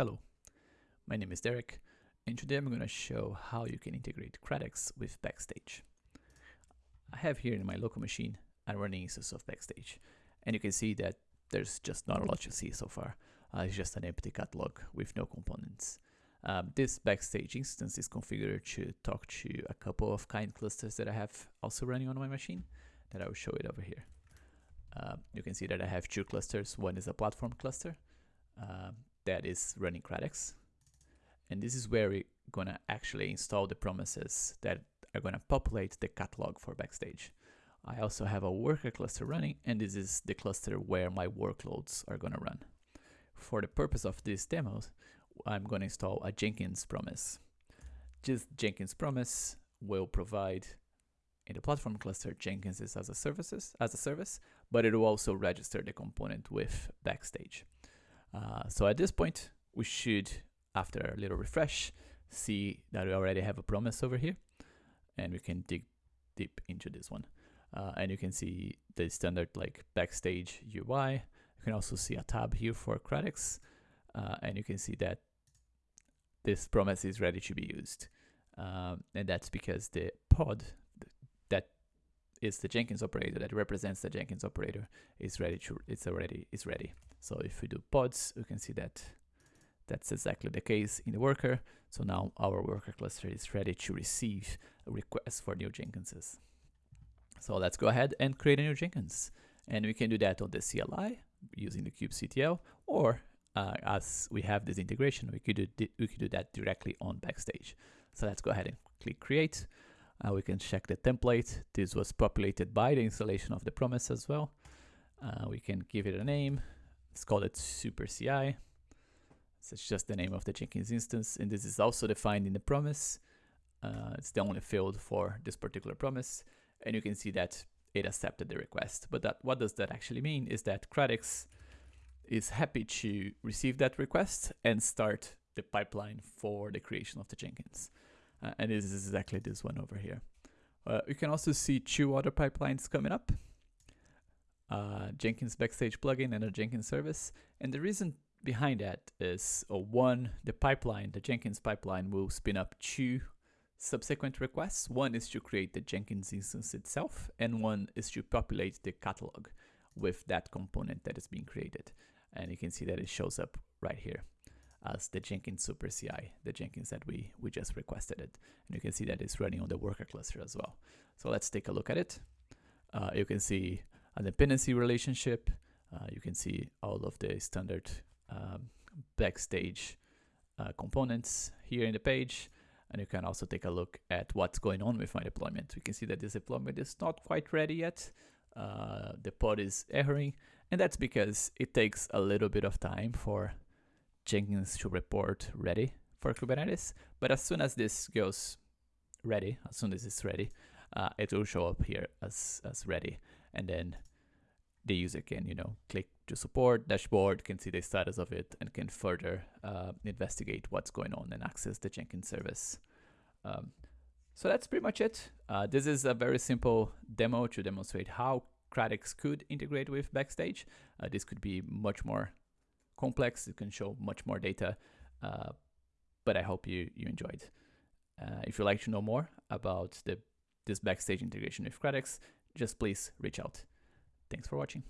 Hello, my name is Derek and today I'm going to show how you can integrate Kratix with Backstage. I have here in my local machine a running instance of Backstage and you can see that there's just not a lot to see so far. Uh, it's just an empty catalog with no components. Um, this Backstage instance is configured to talk to a couple of kind clusters that I have also running on my machine that I will show it over here. Uh, you can see that I have two clusters. One is a platform cluster uh, that is running Kratix. And this is where we're gonna actually install the promises that are gonna populate the catalog for Backstage. I also have a worker cluster running, and this is the cluster where my workloads are gonna run. For the purpose of this demo, I'm gonna install a Jenkins promise. This Jenkins promise will provide in the platform cluster Jenkins as a services as a service, but it will also register the component with Backstage. Uh, so at this point, we should, after a little refresh, see that we already have a promise over here, and we can dig deep into this one. Uh, and you can see the standard like Backstage UI. You can also see a tab here for Kratix uh, and you can see that this promise is ready to be used. Um, and that's because the pod that is the Jenkins operator that represents the Jenkins operator is ready to it's already is ready. So if we do pods, we can see that that's exactly the case in the worker. So now our worker cluster is ready to receive a request for new Jenkinses. So let's go ahead and create a new Jenkins. And we can do that on the CLI using the kubectl, or uh, as we have this integration, we could do we could do that directly on Backstage. So let's go ahead and click Create. Uh, we can check the template. This was populated by the installation of the promise as well. Uh, we can give it a name. Let's call it Super CI. So it's just the name of the Jenkins instance, and this is also defined in the promise. Uh, it's the only field for this particular promise, and you can see that it accepted the request. But that what does that actually mean is that Kratix is happy to receive that request and start the pipeline for the creation of the Jenkins. Uh, and this is exactly this one over here. Uh, you can also see two other pipelines coming up. Uh, Jenkins Backstage plugin and a Jenkins service. And the reason behind that is uh, one, the pipeline, the Jenkins pipeline will spin up two subsequent requests. One is to create the Jenkins instance itself, and one is to populate the catalog with that component that is being created. And you can see that it shows up right here as the Jenkins Super CI, the Jenkins that we, we just requested it. And you can see that it's running on the worker cluster as well. So let's take a look at it. Uh, you can see a dependency relationship. Uh, you can see all of the standard um, backstage uh, components here in the page. And you can also take a look at what's going on with my deployment. We can see that this deployment is not quite ready yet. Uh, the pod is erroring, and that's because it takes a little bit of time for Jenkins to report ready for Kubernetes. But as soon as this goes ready, as soon as it's ready, uh, it will show up here as, as ready. And then the user can, you know, click to support dashboard, can see the status of it, and can further uh, investigate what's going on and access the Jenkins service. Um, so that's pretty much it. Uh, this is a very simple demo to demonstrate how Kratix could integrate with Backstage. Uh, this could be much more complex. It can show much more data, uh, but I hope you, you enjoyed. Uh, if you'd like to know more about the this Backstage integration with Kratix, just please reach out. Thanks for watching.